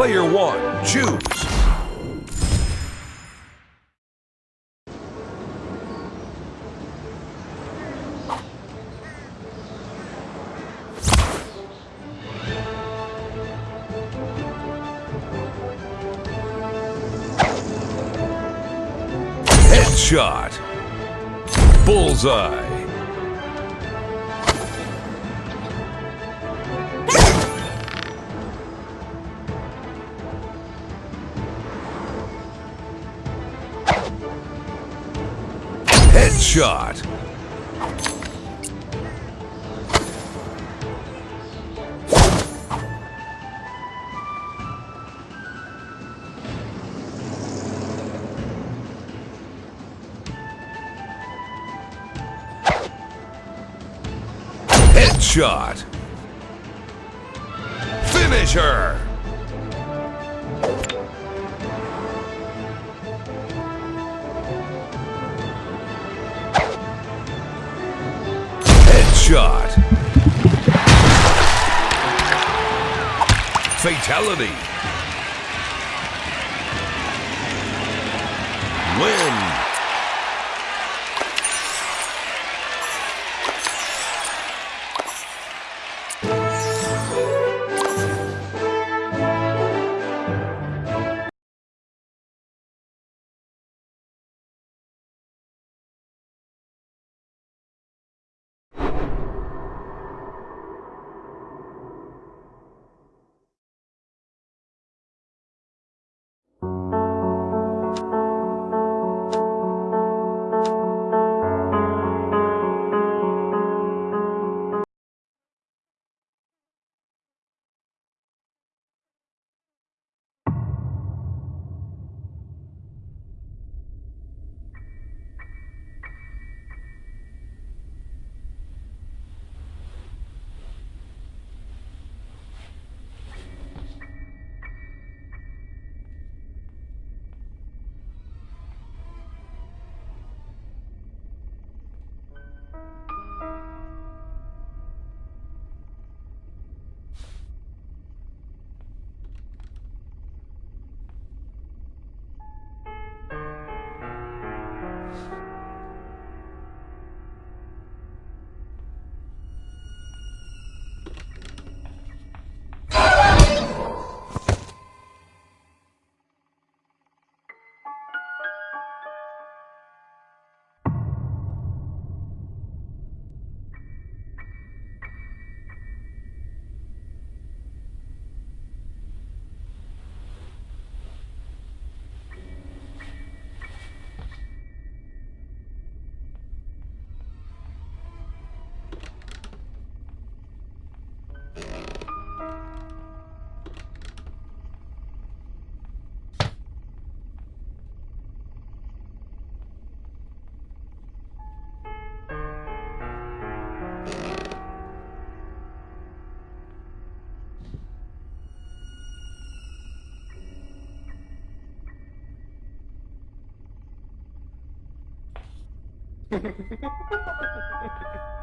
Player one, choose. Headshot. Bullseye. Headshot. Headshot. Finish her. Headshot. Fatality. Win. Hehehehe